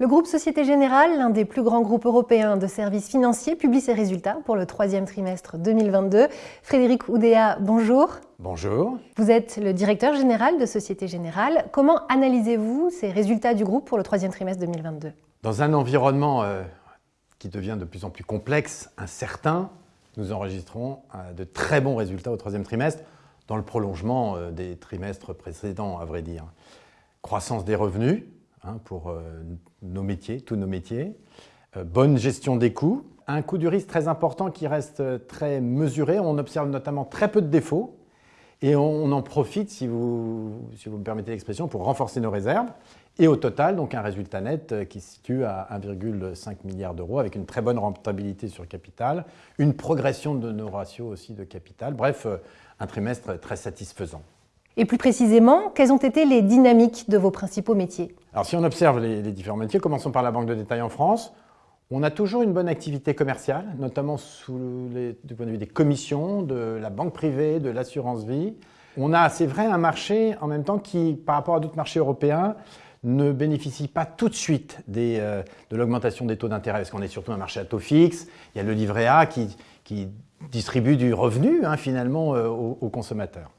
Le groupe Société Générale, l'un des plus grands groupes européens de services financiers, publie ses résultats pour le troisième trimestre 2022. Frédéric Oudéa, bonjour. Bonjour. Vous êtes le directeur général de Société Générale. Comment analysez-vous ces résultats du groupe pour le troisième trimestre 2022 Dans un environnement euh, qui devient de plus en plus complexe, incertain, nous enregistrons euh, de très bons résultats au troisième trimestre, dans le prolongement euh, des trimestres précédents, à vrai dire. Croissance des revenus, Hein, pour euh, nos métiers, tous nos métiers. Euh, bonne gestion des coûts. Un coût du risque très important qui reste euh, très mesuré. On observe notamment très peu de défauts. Et on, en profite, si vous, si vous me permettez l'expression, pour renforcer nos réserves. Et au total, donc un résultat net qui se situe à 1,5 milliard d'euros avec une très bonne rentabilité sur capital, une progression de nos ratios aussi de capital. Bref, un trimestre très satisfaisant. Et plus précisément, quelles ont été les dynamiques de vos principaux métiers? Alors si on observe les, différents métiers, commençons par la banque de détail en France. On a toujours une bonne activité commerciale, notamment du point de vue des commissions, de la banque privée, de l'assurance vie. On a, c'est vrai, un marché en même temps qui, par rapport à d'autres marchés européens, ne bénéficie pas tout de suite euh, de l'augmentation des taux d'intérêt, parce qu'on est surtout un marché à taux fixe. Il y a le livret A qui, distribue du revenu, hein, finalement, euh, aux consommateurs.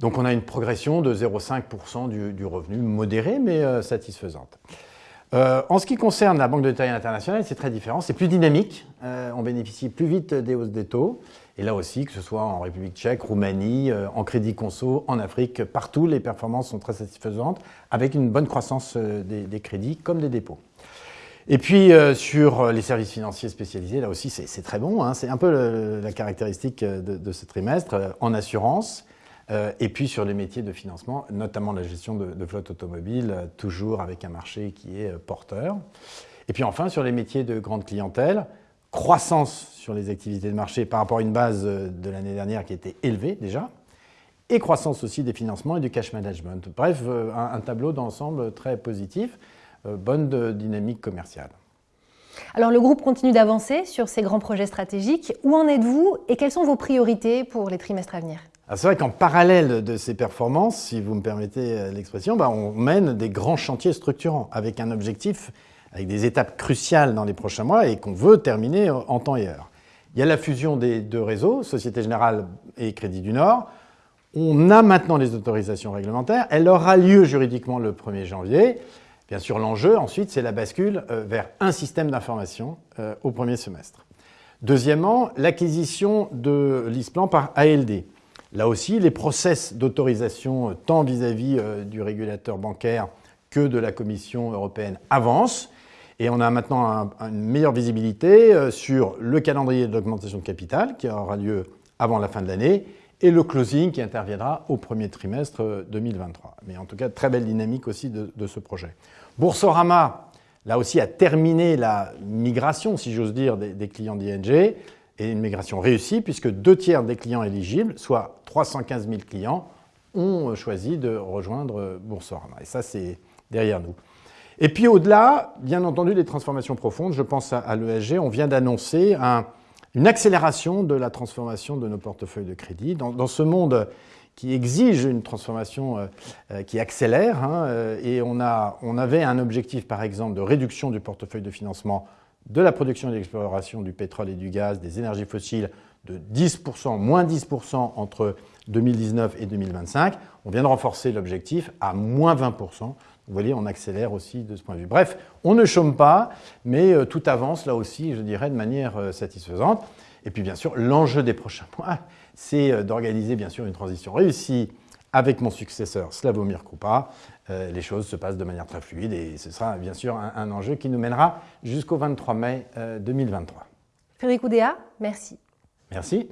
Donc on a une progression de 0,5% du, revenu, modérée mais euh, satisfaisante. Euh, en ce qui concerne la Banque de détail internationale, c'est très différent, c'est plus dynamique, euh, on bénéficie plus vite des hausses des taux, et là aussi, que ce soit en République tchèque, Roumanie, en crédit conso, en Afrique, partout, les performances sont très satisfaisantes, avec une bonne croissance des, crédits comme des dépôts. Et puis sur les services financiers spécialisés, là aussi c'est très bon, hein. c'est un peu la caractéristique de, ce trimestre, en assurance, et puis sur les métiers de financement, notamment la gestion de, flotte automobile, euh, toujours avec un marché qui est euh, porteur. Et puis enfin, sur les métiers de grande clientèle, croissance sur les activités de marché par rapport à une base de l'année dernière qui était élevée déjà, et croissance aussi des financements et du cash management. Bref, un, tableau d'ensemble très positif, bonne dynamique commerciale. Alors le groupe continue d'avancer sur ses grands projets stratégiques. Où en êtes-vous et quelles sont vos priorités pour les trimestres à venir? C'est vrai qu'en parallèle de ces performances, si vous me permettez euh, l'expression, bah, on mène des grands chantiers structurants avec un objectif, avec des étapes cruciales dans les prochains mois et qu'on veut terminer en temps et heure. Il y a la fusion des deux réseaux, Société Générale et Crédit du Nord. On a maintenant les autorisations réglementaires. Elle aura lieu juridiquement le 1er janvier. Bien sûr, l'enjeu, ensuite, c'est la bascule euh, vers un système d'information euh, au premier semestre. Deuxièmement, l'acquisition de l'ISPLAN par ALD. Là aussi, les process d'autorisation, euh, tant vis-à-vis euh, du régulateur bancaire que de la Commission européenne, avancent. Et on a maintenant une meilleure visibilité euh, sur le calendrier de l'augmentation de capital qui aura lieu avant la fin de l'année et le closing qui interviendra au premier trimestre 2023. Mais en tout cas, très belle dynamique aussi de, ce projet. Boursorama, là aussi, a terminé la migration, si j'ose dire, des clients d'ING et une migration réussie puisque deux tiers des clients éligibles, soit 315 000 clients, ont choisi de rejoindre Boursorama. Et ça, c'est derrière nous. Et puis au-delà, bien entendu, les transformations profondes. Je pense à, l'ESG. On vient d'annoncer une accélération de la transformation de nos portefeuilles de crédit. Dans, ce monde qui exige une transformation euh, euh, qui accélère, hein, euh, et on, a, on avait un objectif, par exemple, de réduction du portefeuille de financement de la production et de l'exploration du pétrole et du gaz, des énergies fossiles de 10%, moins 10% entre 2019 et 2025. On vient de renforcer l'objectif à moins 20%. Vous voyez, on accélère aussi de ce point de vue. Bref, on ne chôme pas, mais euh, tout avance là aussi, je dirais, de manière euh, satisfaisante. Et puis bien sûr, l'enjeu des prochains mois, c'est euh, d'organiser bien sûr une transition réussie avec mon successeur Slavomir Krupa, euh, les choses se passent de manière très fluide et ce sera bien sûr un, enjeu qui nous mènera jusqu'au 23 mai 2023. Euh, Frédéric Oudéa, merci. Merci.